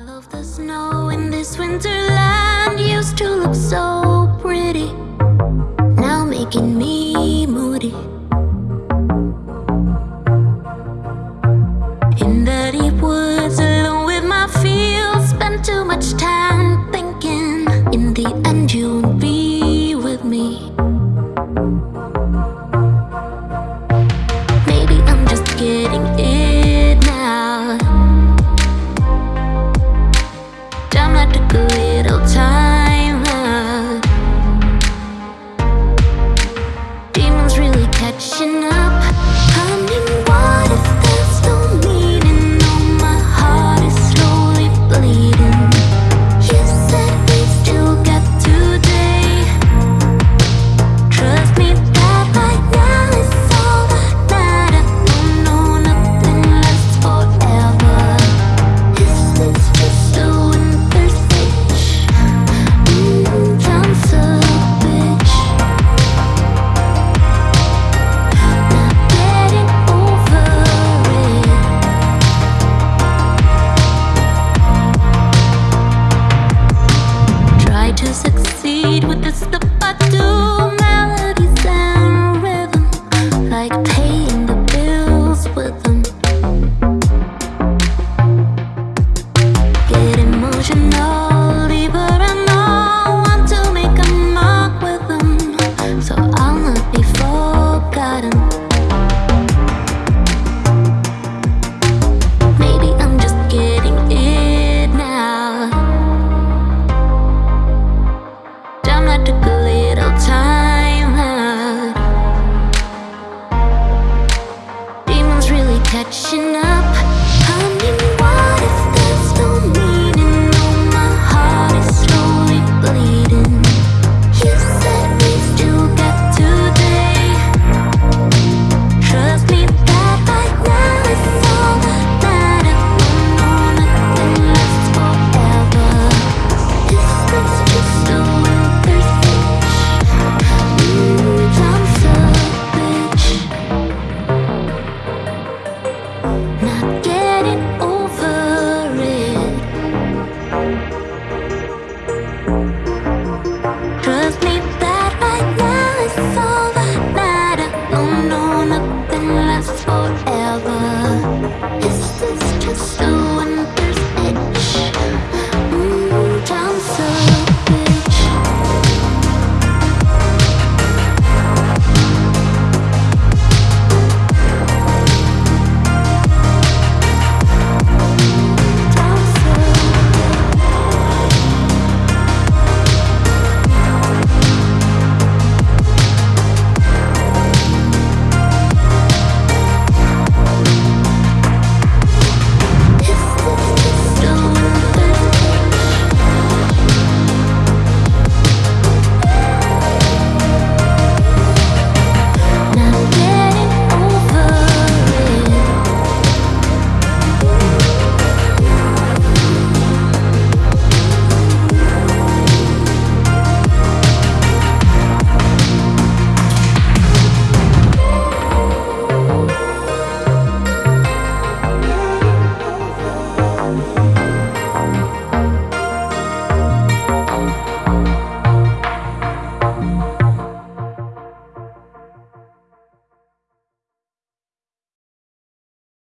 All of the snow in this winter land used to look so pretty. touching up, coming wild.